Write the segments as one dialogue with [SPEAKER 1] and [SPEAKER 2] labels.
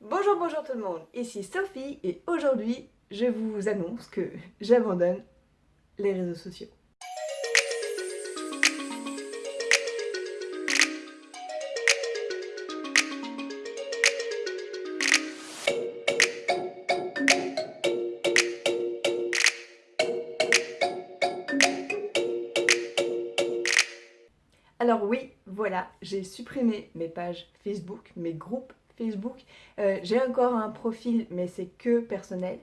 [SPEAKER 1] Bonjour, bonjour tout le monde, ici Sophie et aujourd'hui je vous annonce que j'abandonne les réseaux sociaux. Alors oui, voilà, j'ai supprimé mes pages Facebook, mes groupes Facebook. Euh, j'ai encore un profil, mais c'est que personnel.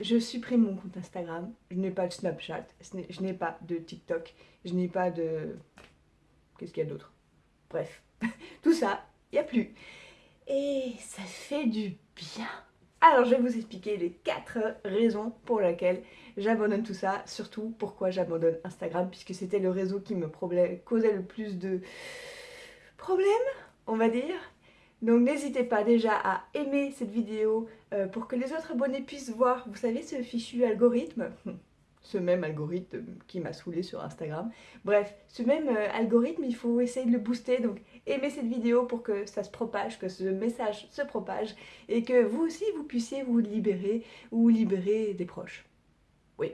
[SPEAKER 1] Je supprime mon compte Instagram. Je n'ai pas de Snapchat. Je n'ai pas de TikTok. Je n'ai pas de... Qu'est-ce qu'il y a d'autre? Bref, tout ça, il n'y a plus. Et ça fait du bien. Alors je vais vous expliquer les 4 raisons pour lesquelles j'abandonne tout ça, surtout pourquoi j'abandonne Instagram, puisque c'était le réseau qui me causait le plus de problèmes, on va dire. Donc n'hésitez pas déjà à aimer cette vidéo euh, pour que les autres abonnés puissent voir, vous savez, ce fichu algorithme ce même algorithme qui m'a saoulé sur Instagram. Bref, ce même euh, algorithme, il faut essayer de le booster, donc aimez cette vidéo pour que ça se propage, que ce message se propage, et que vous aussi, vous puissiez vous libérer ou libérer des proches. Oui,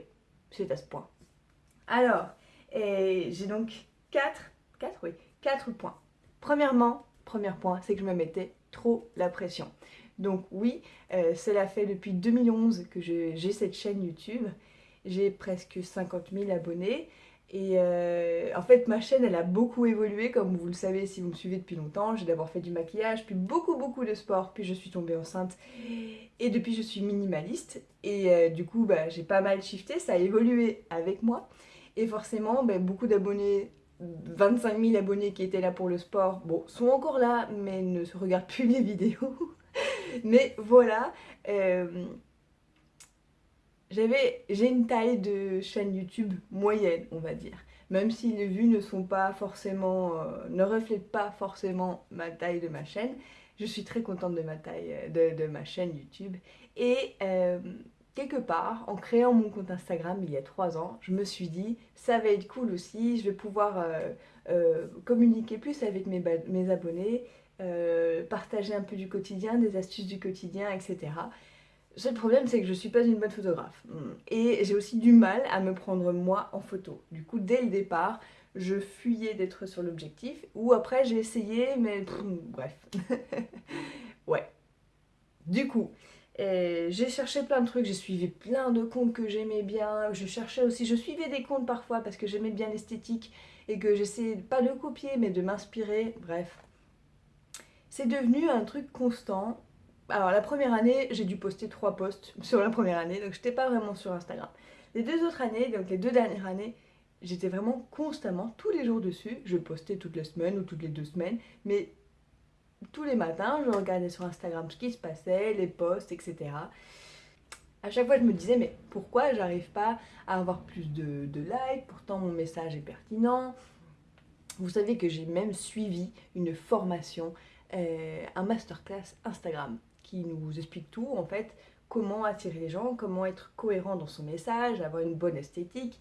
[SPEAKER 1] c'est à ce point. Alors, j'ai donc 4, 4, oui, 4 points. Premièrement, premier point, c'est que je me mettais trop la pression. Donc oui, euh, cela fait depuis 2011 que j'ai cette chaîne YouTube. J'ai presque 50 000 abonnés. Et euh, en fait, ma chaîne, elle a beaucoup évolué, comme vous le savez si vous me suivez depuis longtemps. J'ai d'abord fait du maquillage, puis beaucoup, beaucoup de sport, puis je suis tombée enceinte. Et depuis, je suis minimaliste. Et euh, du coup, bah, j'ai pas mal shifté, ça a évolué avec moi. Et forcément, bah, beaucoup d'abonnés 25 000 abonnés qui étaient là pour le sport, bon, sont encore là, mais ne se regardent plus les vidéos. mais voilà, euh, j'ai une taille de chaîne YouTube moyenne, on va dire. Même si les vues ne sont pas forcément, euh, ne reflètent pas forcément ma taille de ma chaîne, je suis très contente de ma taille, euh, de, ma chaîne YouTube. Et quelque part, en créant mon compte Instagram il y a trois ans, je me suis dit, ça va être cool aussi, je vais pouvoir euh, euh, communiquer plus avec mes, abonnés, euh, partager un peu du quotidien, des astuces du quotidien, etc. Le seul problème, c'est que je ne suis pas une bonne photographe. Et j'ai aussi du mal à me prendre moi en photo. Du coup, dès le départ, je fuyais d'être sur l'objectif. Ou après, j'ai essayé, mais bref. ouais. Du coup, j'ai cherché plein de trucs, j'ai suivi plein de comptes que j'aimais bien, je cherchais aussi, je suivais des comptes parfois parce que j'aimais bien l'esthétique et que j'essayais pas de copier mais de m'inspirer, bref. C'est devenu un truc constant. Alors la première année, j'ai dû poster trois posts sur la première année, donc j'étais pas vraiment sur Instagram. Les deux autres années, donc les deux dernières années, j'étais vraiment constamment, tous les jours dessus. Je postais toutes les semaines ou toutes les deux semaines, mais tous les matins, je regardais sur Instagram ce qui se passait, les posts, etc. À chaque fois, je me disais, mais pourquoi j'arrive pas à avoir plus de, likes? Pourtant, mon message est pertinent. Vous savez que j'ai même suivi une formation, euh, un masterclass Instagram qui nous explique tout, en fait, comment attirer les gens, comment être cohérent dans son message, avoir une bonne esthétique.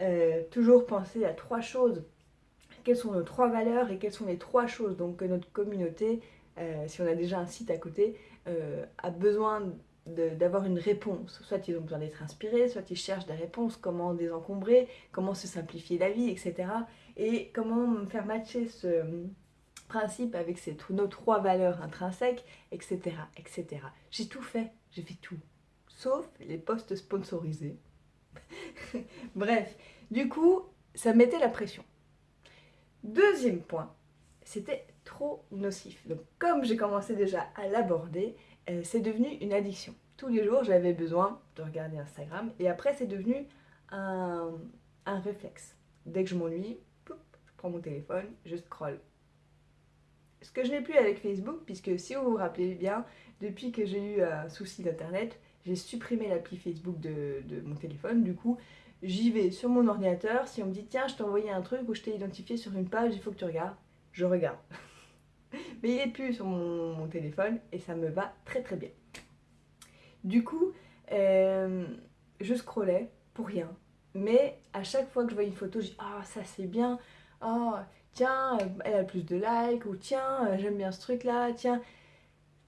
[SPEAKER 1] Euh, toujours penser à trois choses quelles sont nos trois valeurs et quelles sont les trois choses donc, que notre communauté, euh, si on a déjà un site à côté, euh, a besoin d'avoir une réponse. Soit ils ont besoin d'être inspirés, soit ils cherchent des réponses, comment désencombrer, comment se simplifier la vie, etc. Et comment faire matcher ce principe avec nos trois valeurs intrinsèques, etc. etc. J'ai tout fait, j'ai fait tout, sauf les posts sponsorisés. Bref, du coup, ça mettait la pression. Deuxième point, c'était trop nocif. Donc comme j'ai commencé déjà à l'aborder, euh, c'est devenu une addiction. Tous les jours, j'avais besoin de regarder Instagram et après, c'est devenu un, réflexe. Dès que je m'ennuie, je prends mon téléphone, je scroll. Ce que je n'ai plus avec Facebook, puisque si vous vous rappelez bien, depuis que j'ai eu un souci d'internet, j'ai supprimé l'appli Facebook de, de, mon téléphone. Du coup, j'y vais sur mon ordinateur, si on me dit tiens je t'ai envoyé un truc ou je t'ai identifié sur une page, il faut que tu regardes, je regarde. Mais il est plus sur mon, téléphone et ça me va très très bien. Du coup, euh, je scrollais pour rien. Mais à chaque fois que je voyais une photo, je dis ah ça c'est bien, oh tiens elle a plus de likes ou tiens j'aime bien ce truc là, tiens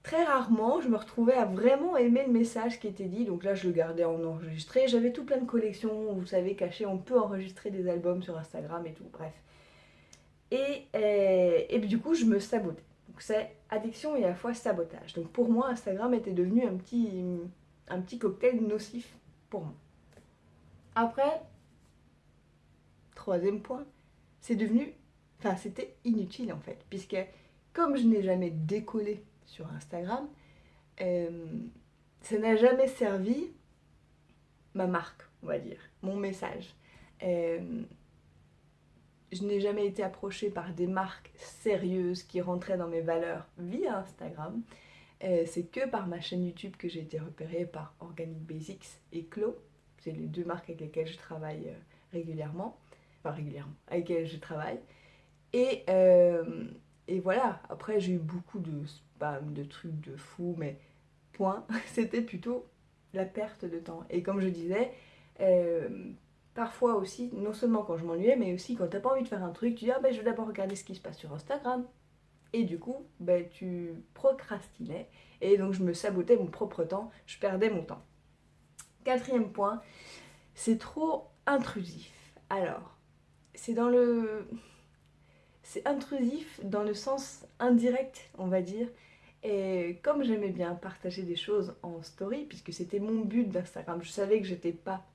[SPEAKER 1] très rarement, je me retrouvais à vraiment aimer le message qui était dit. Donc là, je le gardais en enregistré. J'avais tout plein de collections, vous savez, cachées. On peut enregistrer des albums sur Instagram et tout, bref. Et, euh, et, du coup, je me sabotais. Donc c'est addiction et à la fois sabotage. Donc pour moi, Instagram était devenu un petit, un petit cocktail nocif pour moi. Après, troisième point, c'est devenu, enfin c'était inutile en fait, puisque comme je n'ai jamais décollé sur Instagram, euh, ça n'a jamais servi ma marque, on va dire, mon message. Euh, je n'ai jamais été approchée par des marques sérieuses qui rentraient dans mes valeurs via Instagram. Euh, c'est que par ma chaîne YouTube que j'ai été repérée par Organic Basics et Clo. C'est les deux marques avec lesquelles je travaille régulièrement. Enfin régulièrement, avec lesquelles je travaille. Et, et voilà, après j'ai eu beaucoup de spam, de trucs de fou, mais point, c'était plutôt la perte de temps. Et comme je disais, euh, parfois aussi, non seulement quand je m'ennuyais, mais aussi quand t'as pas envie de faire un truc, tu dis ah ben je vais d'abord regarder ce qui se passe sur Instagram. Et du coup, ben, tu procrastinais. Et donc je me sabotais mon propre temps, je perdais mon temps. Quatrième point, c'est trop intrusif. Alors, c'est dans le c'est intrusif dans le sens indirect, on va dire. Et comme j'aimais bien partager des choses en story, puisque c'était mon but d'Instagram, je savais que j'étais pas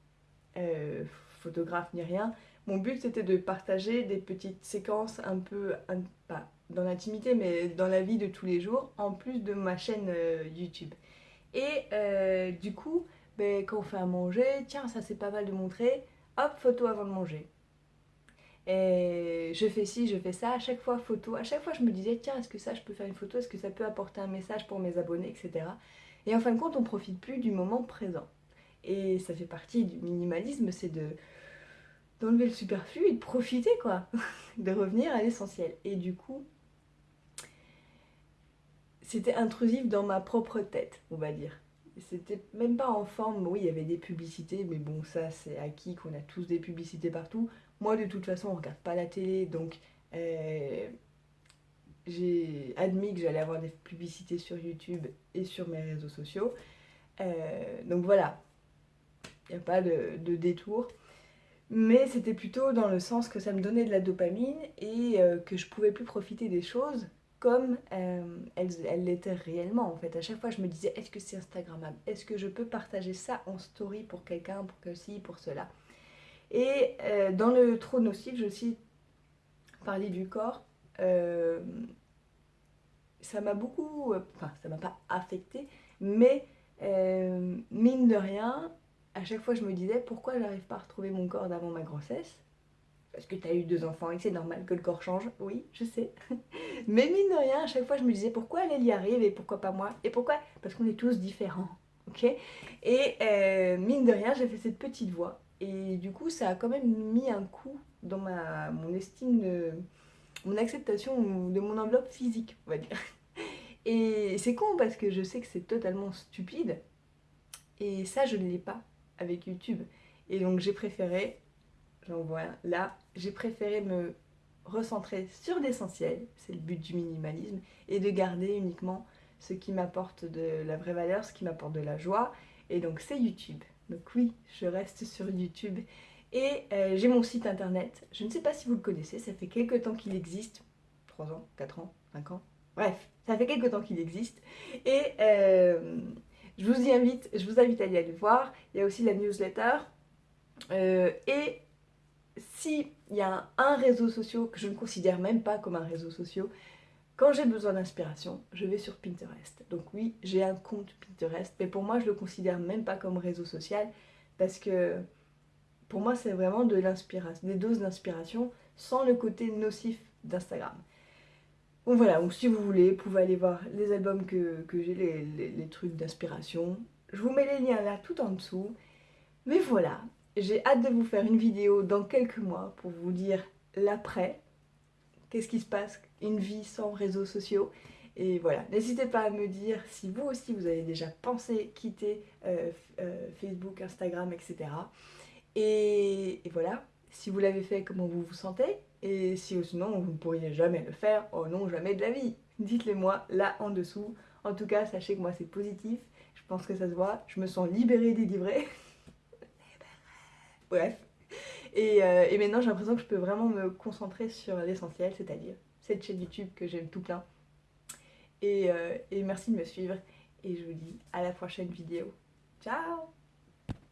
[SPEAKER 1] euh, photographe ni rien, mon but c'était de partager des petites séquences un peu, pas dans l'intimité, mais dans la vie de tous les jours, en plus de ma chaîne euh, YouTube. Et euh, du coup, ben, quand on fait à manger, tiens, ça c'est pas mal de montrer, hop, photo avant de manger. Et je fais ci, je fais ça, à chaque fois photo, à chaque fois je me disais tiens est-ce que ça je peux faire une photo, est-ce que ça peut apporter un message pour mes abonnés, etc. Et en fin de compte on profite plus du moment présent. Et ça fait partie du minimalisme, c'est de d'enlever le superflu et de profiter quoi, de revenir à l'essentiel. Et du coup, c'était intrusif dans ma propre tête, on va dire. C'était même pas en forme, oui il y avait des publicités, mais bon ça c'est acquis qu'on a tous des publicités partout. Moi, de toute façon, on regarde pas la télé, donc euh, j'ai admis que j'allais avoir des publicités sur YouTube et sur mes réseaux sociaux. Euh, donc voilà, il n'y a pas de, détour. Mais c'était plutôt dans le sens que ça me donnait de la dopamine et euh, que je pouvais plus profiter des choses comme elles l'étaient réellement en fait. À chaque fois, je me disais, est-ce que c'est Instagrammable? Est-ce que je peux partager ça en story pour quelqu'un, pour que ci, pour cela? Et euh, dans le trop nocif, je aussi parlé du corps. Euh, ça m'a beaucoup, euh, enfin ça m'a pas affecté, mais mine de rien, à chaque fois je me disais pourquoi j'arrive pas à retrouver mon corps d'avant ma grossesse? Parce que tu as eu deux enfants et que c'est normal que le corps change, oui, je sais. Mais mine de rien, à chaque fois je me disais pourquoi elle, y arrive et pourquoi pas moi? Et pourquoi? Parce qu'on est tous différents, ok? Et mine de rien, j'ai fait cette petite voix et du coup, ça a quand même mis un coup dans ma, mon estime, mon acceptation de mon enveloppe physique, on va dire. Et c'est con parce que je sais que c'est totalement stupide. Et ça, je ne l'ai pas avec YouTube. Et donc j'ai préféré, j'en vois là, j'ai préféré me recentrer sur l'essentiel, c'est le but du minimalisme, et de garder uniquement ce qui m'apporte de la vraie valeur, ce qui m'apporte de la joie. Et donc c'est YouTube. Donc oui, je reste sur YouTube. Et euh, j'ai mon site internet. Je ne sais pas si vous le connaissez, ça fait quelques temps qu'il existe. 3 ans, 4 ans, 5 ans. Bref, ça fait quelques temps qu'il existe. Et euh, je, vous y invite, je vous invite à y aller voir. Il y a aussi la newsletter. Euh, et s'il y a un réseau social que je ne considère même pas comme un réseau social, quand j'ai besoin d'inspiration, je vais sur Pinterest. Donc oui, j'ai un compte Pinterest, mais pour moi, je le considère même pas comme réseau social parce que pour moi, c'est vraiment des doses d'inspiration sans le côté nocif d'Instagram. Donc voilà, donc si vous voulez, vous pouvez aller voir les albums que, j'ai, les trucs d'inspiration. Je vous mets les liens là tout en dessous. Mais voilà, j'ai hâte de vous faire une vidéo dans quelques mois pour vous dire l'après, qu'est-ce qui se passe, une vie sans réseaux sociaux. Et voilà, n'hésitez pas à me dire si vous aussi vous avez déjà pensé quitter euh, euh, Facebook, Instagram, etc. Et, voilà, si vous l'avez fait, comment vous vous sentez? Et si sinon vous ne pourriez jamais le faire, oh non, jamais de la vie Dites-le moi là en dessous En tout cas, sachez que moi c'est positif, je pense que ça se voit, je me sens libérée, délivrée. Bref. Et, euh, et maintenant j'ai l'impression que je peux vraiment me concentrer sur l'essentiel, c'est-à-dire cette chaîne YouTube que j'aime tout plein. Et, euh, et merci de me suivre et je vous dis à la prochaine vidéo. Ciao